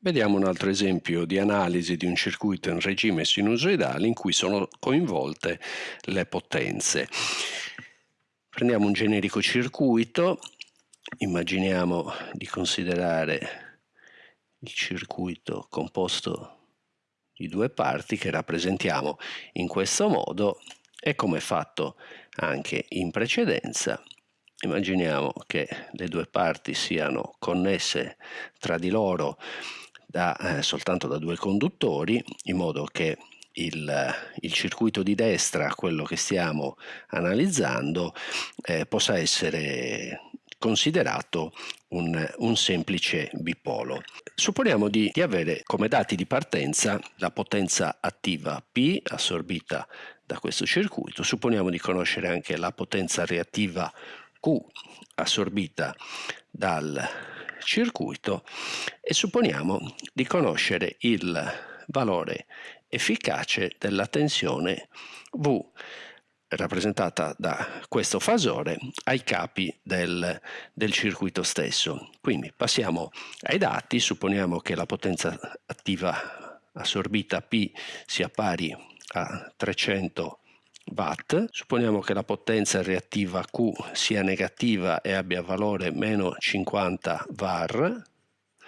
Vediamo un altro esempio di analisi di un circuito in regime sinusoidale in cui sono coinvolte le potenze. Prendiamo un generico circuito, immaginiamo di considerare il circuito composto di due parti che rappresentiamo in questo modo e come fatto anche in precedenza immaginiamo che le due parti siano connesse tra di loro da, eh, soltanto da due conduttori in modo che il, il, circuito di destra, quello che stiamo analizzando, eh, possa essere considerato un, un, semplice bipolo. Supponiamo di, di, avere come dati di partenza la potenza attiva P assorbita da questo circuito, supponiamo di conoscere anche la potenza reattiva Q assorbita dal circuito e supponiamo di conoscere il valore efficace della tensione V rappresentata da questo fasore ai capi del, del, circuito stesso. Quindi passiamo ai dati, supponiamo che la potenza attiva assorbita P sia pari a 300 watt, supponiamo che la potenza reattiva Q sia negativa e abbia valore meno 50 var,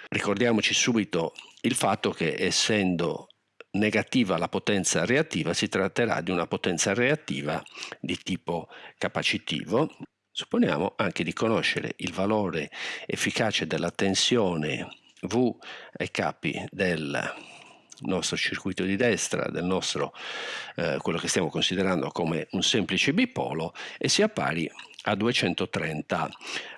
ricordiamoci subito il fatto che essendo negativa la potenza reattiva si tratterà di una potenza reattiva di tipo capacitivo. Supponiamo anche di conoscere il valore efficace della tensione V ai capi del nostro circuito di destra, del nostro, eh, quello che stiamo considerando come un semplice bipolo e sia pari a 230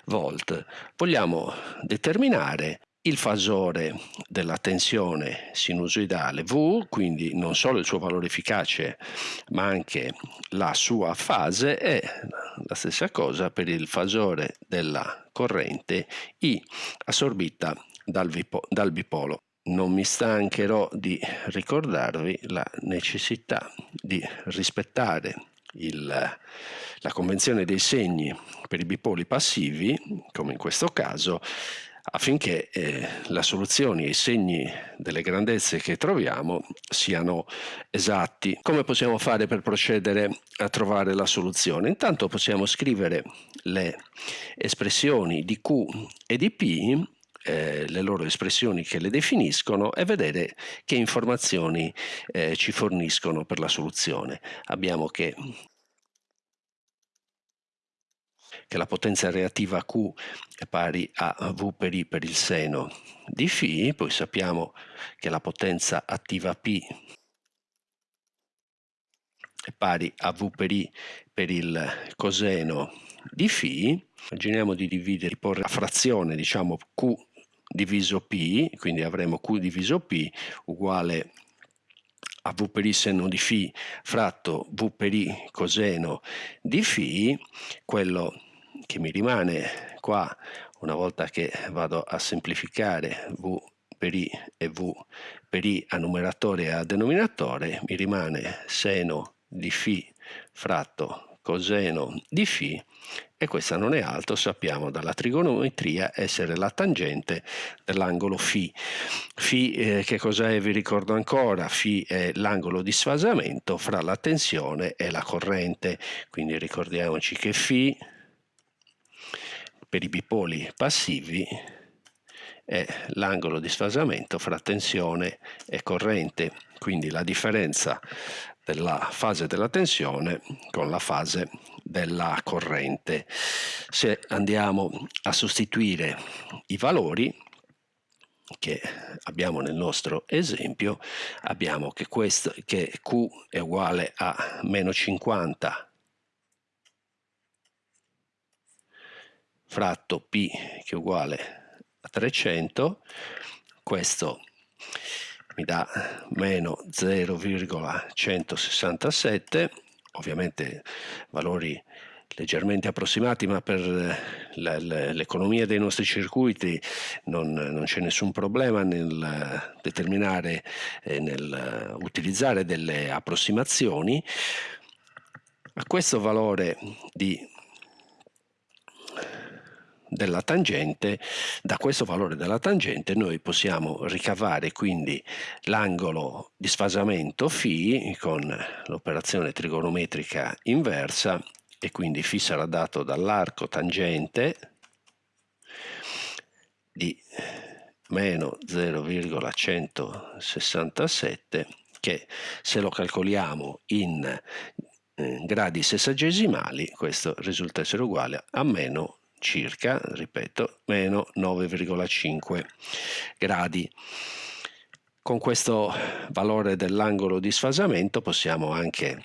volt. Vogliamo determinare il fasore della tensione sinusoidale V, quindi non solo il suo valore efficace ma anche la sua fase e la stessa cosa per il fasore della corrente I assorbita dal, dal bipolo non mi stancherò di ricordarvi la necessità di rispettare il, la convenzione dei segni per i bipoli passivi, come in questo caso, affinché eh, la soluzione e i segni delle grandezze che troviamo siano esatti. Come possiamo fare per procedere a trovare la soluzione? Intanto possiamo scrivere le espressioni di Q e di P eh, le loro espressioni che le definiscono e vedere che informazioni eh, ci forniscono per la soluzione. Abbiamo che che la potenza reattiva Q è pari a V per I per il seno di Φ, poi sappiamo che la potenza attiva P è pari a V per I per il coseno di Φ, immaginiamo di dividere, di porre a frazione, diciamo Q diviso P, quindi avremo Q diviso P uguale a V per I seno di Φ fratto V per I coseno di Φ, quello che mi rimane qua una volta che vado a semplificare V per I e V per I a numeratore e a denominatore, mi rimane seno di Φ fratto coseno di Φ e questa non è altro, sappiamo dalla trigonometria, essere la tangente dell'angolo φ. φ eh, che cos'è? Vi ricordo ancora, φ è l'angolo di sfasamento fra la tensione e la corrente, quindi ricordiamoci che φ per i bipoli passivi è l'angolo di sfasamento fra tensione e corrente, quindi la differenza della fase della tensione con la fase della corrente. Se andiamo a sostituire i valori che abbiamo nel nostro esempio, abbiamo che, questo, che Q è uguale a meno 50 fratto P che è uguale a 300, questo mi dà meno 0,167 ovviamente valori leggermente approssimati ma per l'economia dei nostri circuiti non, non c'è nessun problema nel determinare e nel utilizzare delle approssimazioni. A questo valore di della tangente, da questo valore della tangente noi possiamo ricavare quindi l'angolo di sfasamento φ con l'operazione trigonometrica inversa e quindi φ sarà dato dall'arco tangente di meno 0,167 che se lo calcoliamo in eh, gradi sessagesimali questo risulta essere uguale a meno circa, ripeto, meno 9,5 gradi. Con questo valore dell'angolo di sfasamento possiamo anche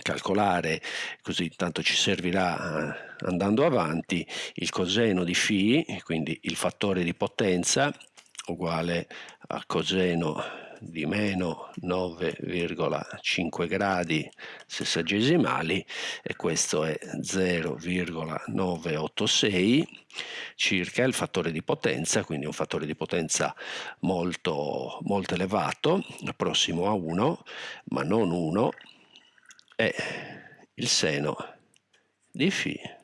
calcolare, così intanto ci servirà eh, andando avanti, il coseno di φ, quindi il fattore di potenza uguale a coseno di meno 9,5 gradi sessagesimali e questo è 0,986 circa il fattore di potenza, quindi un fattore di potenza molto, molto elevato, prossimo a 1, ma non 1, e il seno di φ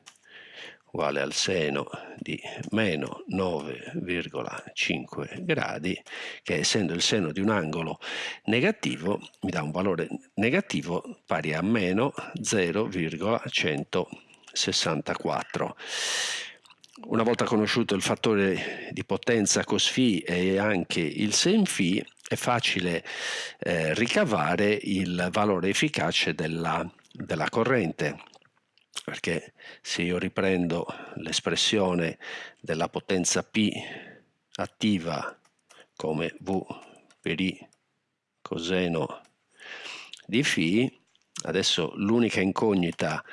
uguale al seno di meno 9,5 gradi che essendo il seno di un angolo negativo mi dà un valore negativo pari a meno 0,164. Una volta conosciuto il fattore di potenza cos φ e anche il sen φ è facile eh, ricavare il valore efficace della, della corrente perché se io riprendo l'espressione della potenza P attiva come V per I coseno di φ, adesso l'unica incognita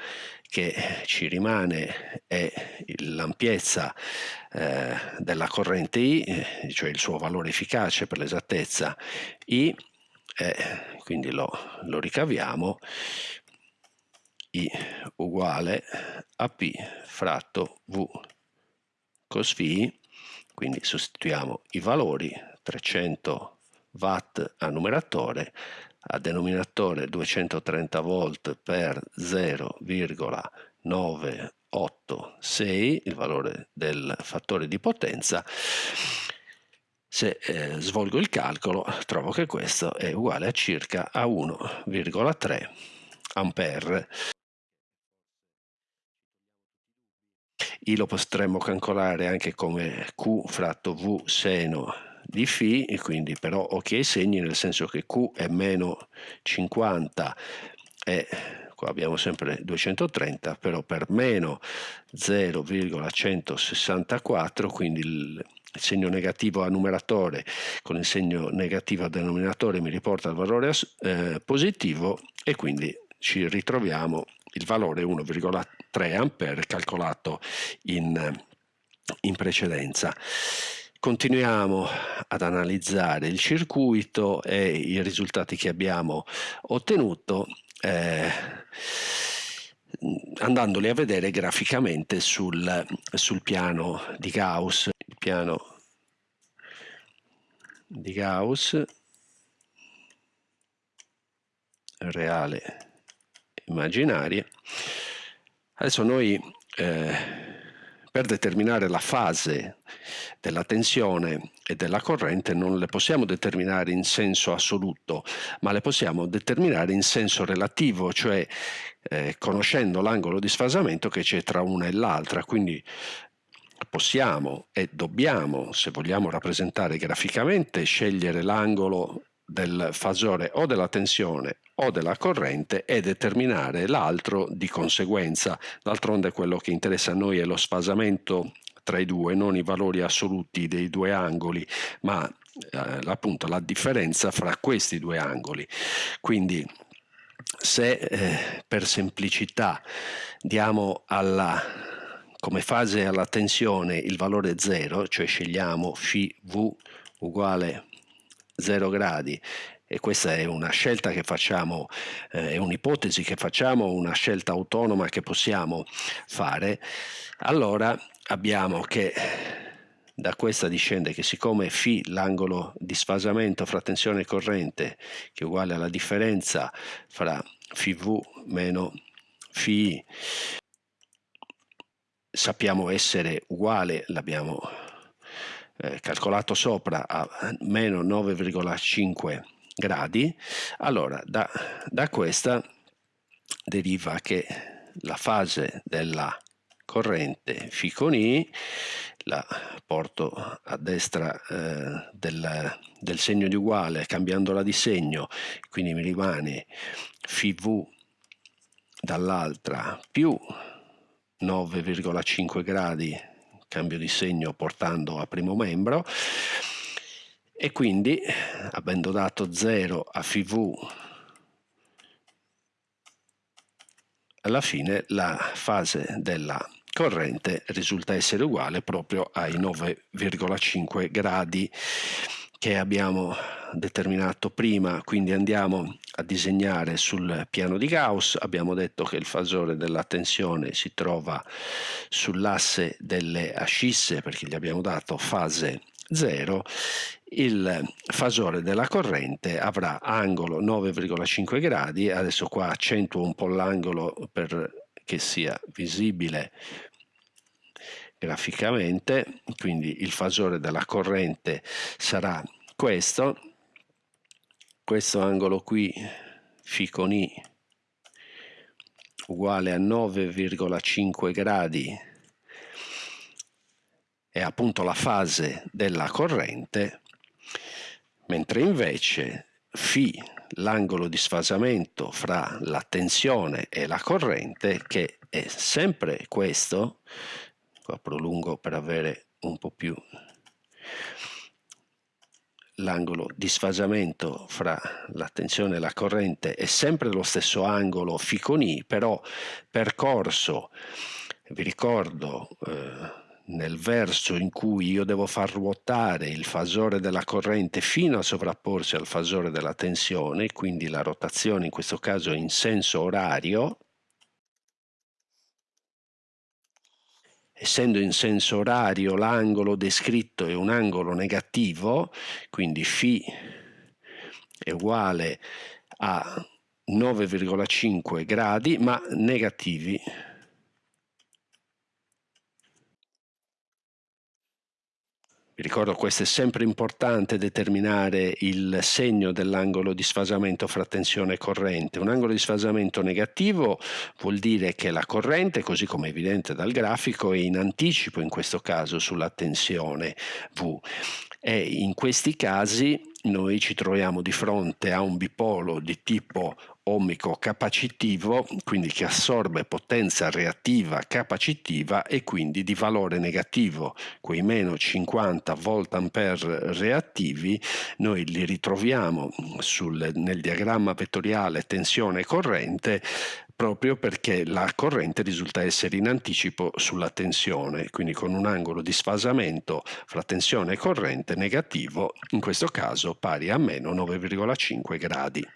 che ci rimane è l'ampiezza eh, della corrente I, cioè il suo valore efficace per l'esattezza I, eh, quindi lo, lo ricaviamo, i uguale a P fratto V cos φ, quindi sostituiamo i valori 300 watt a numeratore, a denominatore 230 volt per 0,986, il valore del fattore di potenza, se eh, svolgo il calcolo trovo che questo è uguale a circa a 1,3 ampere. I lo potremmo calcolare anche come Q fratto V seno di φ, e quindi però ok ai segni, nel senso che Q è meno 50 e qua abbiamo sempre 230, però per meno 0,164, quindi il segno negativo a numeratore con il segno negativo a denominatore mi riporta il valore eh, positivo e quindi ci ritroviamo il valore 1,3 ampere calcolato in, in precedenza. Continuiamo ad analizzare il circuito e i risultati che abbiamo ottenuto eh, andandoli a vedere graficamente sul, sul piano di Gauss. Il piano di Gauss reale immaginarie. Adesso noi eh, per determinare la fase della tensione e della corrente non le possiamo determinare in senso assoluto, ma le possiamo determinare in senso relativo, cioè eh, conoscendo l'angolo di sfasamento che c'è tra una e l'altra, quindi possiamo e dobbiamo, se vogliamo rappresentare graficamente, scegliere l'angolo del fasore o della tensione o della corrente e determinare l'altro di conseguenza. D'altronde quello che interessa a noi è lo sfasamento tra i due, non i valori assoluti dei due angoli, ma eh, appunto la differenza fra questi due angoli. Quindi se eh, per semplicità diamo alla, come fase alla tensione il valore 0, cioè scegliamo φv uguale 0 gradi e questa è una scelta che facciamo, eh, è un'ipotesi che facciamo, una scelta autonoma che possiamo fare, allora abbiamo che da questa discende che siccome φ l'angolo di sfasamento fra tensione e corrente che è uguale alla differenza fra φv meno φi sappiamo essere uguale, l'abbiamo eh, calcolato sopra a meno 9,5 gradi, allora da, da questa deriva che la fase della corrente φ con I, la porto a destra eh, del, del, segno di uguale cambiandola di segno, quindi mi rimane φV dall'altra più 9,5 gradi cambio di segno portando a primo membro. E quindi avendo dato 0 a FV alla fine la fase della corrente risulta essere uguale proprio ai 9,5 gradi che abbiamo determinato prima, quindi andiamo a disegnare sul piano di Gauss, abbiamo detto che il fasore della tensione si trova sull'asse delle ascisse perché gli abbiamo dato fase 0, il fasore della corrente avrà angolo 9,5 gradi, adesso qua accentuo un po' l'angolo perché sia visibile graficamente, quindi il fasore della corrente sarà questo, questo angolo qui φ con I uguale a 9,5 gradi è appunto la fase della corrente, mentre invece φ l'angolo di sfasamento fra la tensione e la corrente, che è sempre questo, qua prolungo per avere un po' più l'angolo di sfasamento fra la tensione e la corrente è sempre lo stesso angolo φ con I, però percorso, vi ricordo, eh, nel verso in cui io devo far ruotare il fasore della corrente fino a sovrapporsi al fasore della tensione, quindi la rotazione in questo caso in senso orario, essendo in senso orario l'angolo descritto è un angolo negativo, quindi φ è uguale a 9,5 gradi, ma negativi ricordo questo è sempre importante determinare il segno dell'angolo di sfasamento fra tensione e corrente. Un angolo di sfasamento negativo vuol dire che la corrente, così come evidente dal grafico, è in anticipo in questo caso sulla tensione V e in questi casi noi ci troviamo di fronte a un bipolo di tipo ohmico capacitivo, quindi che assorbe potenza reattiva capacitiva e quindi di valore negativo. Quei meno 50 volt ampere reattivi noi li ritroviamo sul, nel diagramma vettoriale tensione corrente proprio perché la corrente risulta essere in anticipo sulla tensione, quindi con un angolo di sfasamento fra tensione e corrente negativo, in questo caso pari a meno 9,5 gradi.